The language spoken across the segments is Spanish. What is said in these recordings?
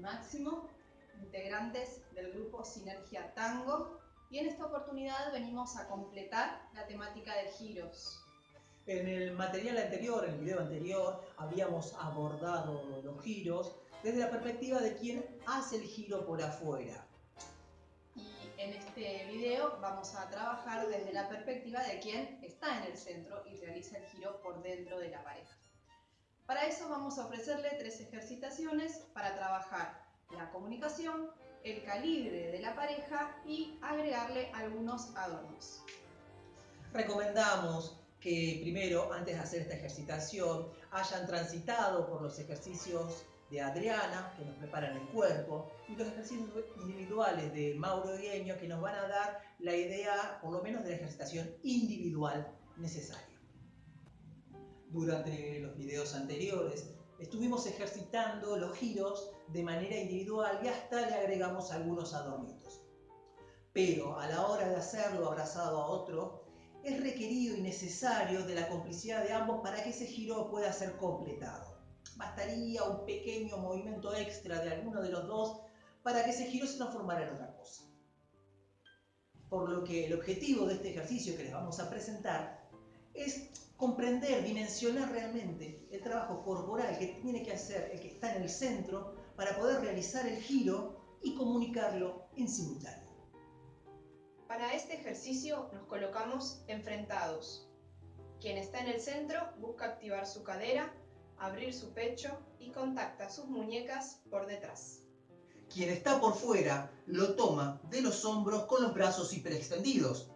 Máximo, integrantes del grupo Sinergia Tango, y en esta oportunidad venimos a completar la temática de giros. En el material anterior, en el video anterior, habíamos abordado los giros desde la perspectiva de quien hace el giro por afuera. Y en este video vamos a trabajar desde la perspectiva de quien está en el centro y realiza el giro por dentro de la pareja. Para eso vamos a ofrecerle tres ejercitaciones para trabajar la comunicación, el calibre de la pareja y agregarle algunos adornos. Recomendamos que primero, antes de hacer esta ejercitación, hayan transitado por los ejercicios de Adriana, que nos preparan el cuerpo, y los ejercicios individuales de Mauro Dieño, que nos van a dar la idea, por lo menos, de la ejercitación individual necesaria. Durante los videos anteriores estuvimos ejercitando los giros de manera individual y hasta le agregamos algunos adornitos. Pero a la hora de hacerlo abrazado a otro, es requerido y necesario de la complicidad de ambos para que ese giro pueda ser completado. Bastaría un pequeño movimiento extra de alguno de los dos para que ese giro se transformara en otra cosa. Por lo que el objetivo de este ejercicio que les vamos a presentar es comprender, dimensionar realmente el trabajo corporal que tiene que hacer el que está en el centro para poder realizar el giro y comunicarlo en simultáneo. Para este ejercicio nos colocamos enfrentados. Quien está en el centro busca activar su cadera, abrir su pecho y contacta sus muñecas por detrás. Quien está por fuera lo toma de los hombros con los brazos hiperextendidos,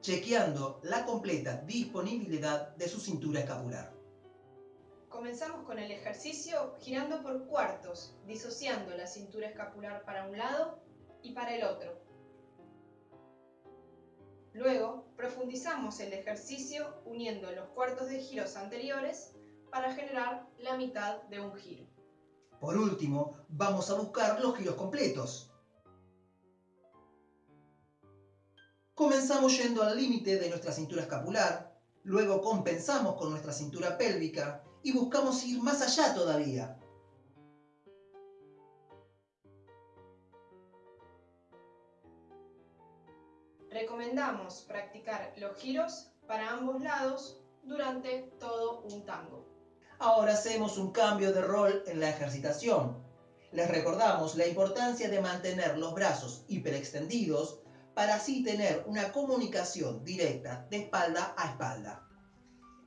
chequeando la completa disponibilidad de su cintura escapular. Comenzamos con el ejercicio girando por cuartos, disociando la cintura escapular para un lado y para el otro, Luego, profundizamos el ejercicio uniendo los cuartos de giros anteriores para generar la mitad de un giro. Por último, vamos a buscar los giros completos. Comenzamos yendo al límite de nuestra cintura escapular, luego compensamos con nuestra cintura pélvica y buscamos ir más allá todavía, Recomendamos practicar los giros para ambos lados durante todo un tango. Ahora hacemos un cambio de rol en la ejercitación. Les recordamos la importancia de mantener los brazos hiperextendidos para así tener una comunicación directa de espalda a espalda.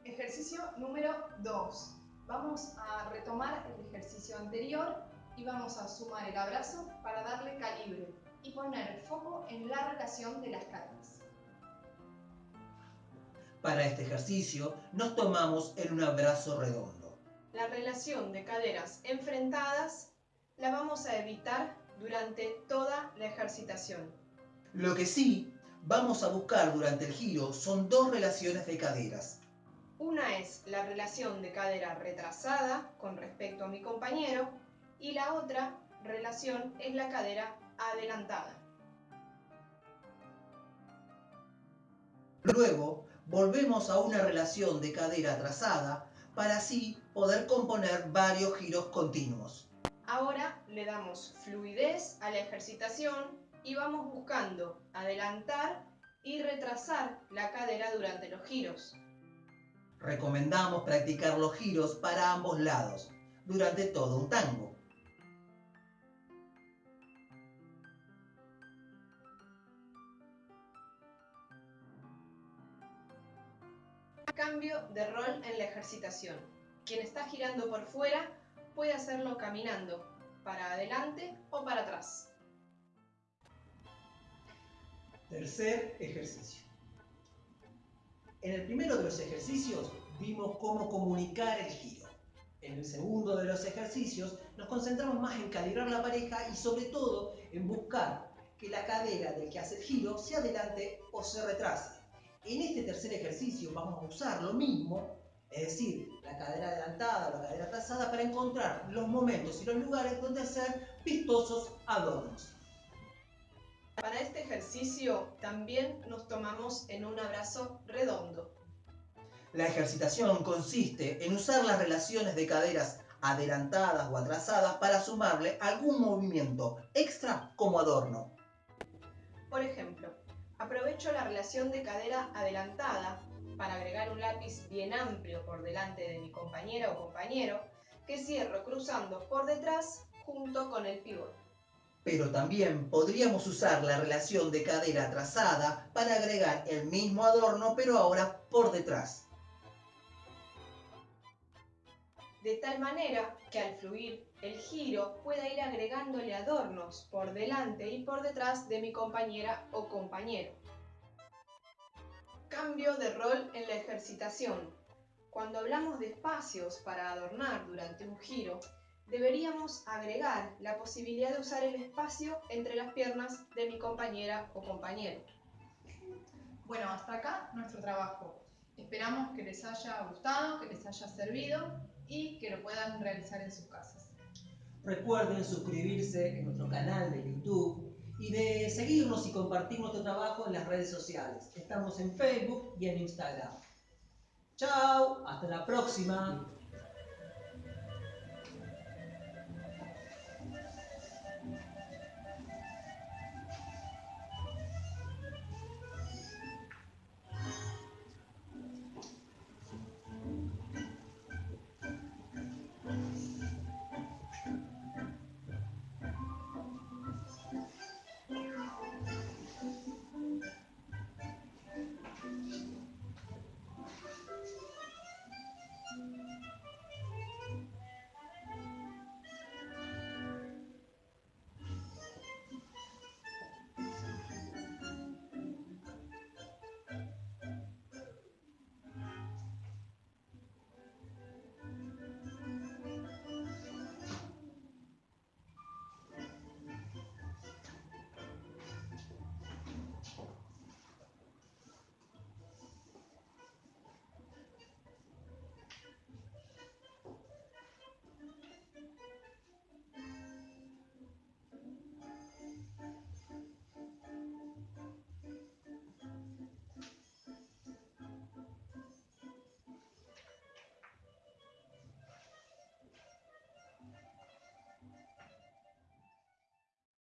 Ejercicio número 2. Vamos a retomar el ejercicio anterior y vamos a sumar el abrazo para darle calibre y poner el foco en la relación de las caderas. Para este ejercicio nos tomamos en un abrazo redondo. La relación de caderas enfrentadas la vamos a evitar durante toda la ejercitación. Lo que sí vamos a buscar durante el giro son dos relaciones de caderas. Una es la relación de cadera retrasada con respecto a mi compañero y la otra relación es la cadera adelantada. Luego, volvemos a una relación de cadera atrasada para así poder componer varios giros continuos. Ahora le damos fluidez a la ejercitación y vamos buscando adelantar y retrasar la cadera durante los giros. Recomendamos practicar los giros para ambos lados durante todo un tango. Cambio de rol en la ejercitación. Quien está girando por fuera puede hacerlo caminando para adelante o para atrás. Tercer ejercicio. En el primero de los ejercicios vimos cómo comunicar el giro. En el segundo de los ejercicios nos concentramos más en calibrar la pareja y sobre todo en buscar que la cadera del que hace el giro se adelante o se retrase. En este tercer ejercicio vamos a usar lo mismo, es decir, la cadera adelantada o la cadera atrasada para encontrar los momentos y los lugares donde hacer vistosos adornos. Para este ejercicio también nos tomamos en un abrazo redondo. La ejercitación consiste en usar las relaciones de caderas adelantadas o atrasadas para sumarle algún movimiento extra como adorno. Por ejemplo, aprovecho la relación de cadera adelantada para agregar un lápiz bien amplio por delante de mi compañera o compañero que cierro cruzando por detrás junto con el pivot. Pero también podríamos usar la relación de cadera atrasada para agregar el mismo adorno pero ahora por detrás. De tal manera que al fluir el giro pueda ir agregándole adornos por delante y por detrás de mi compañera o compañero. Cambio de rol en la ejercitación. Cuando hablamos de espacios para adornar durante un giro, deberíamos agregar la posibilidad de usar el espacio entre las piernas de mi compañera o compañero. Bueno, hasta acá nuestro trabajo. Esperamos que les haya gustado, que les haya servido y que lo puedan realizar en sus casas. Recuerden suscribirse en nuestro canal de YouTube y de seguirnos y compartir nuestro trabajo en las redes sociales. Estamos en Facebook y en Instagram. Chao, hasta la próxima.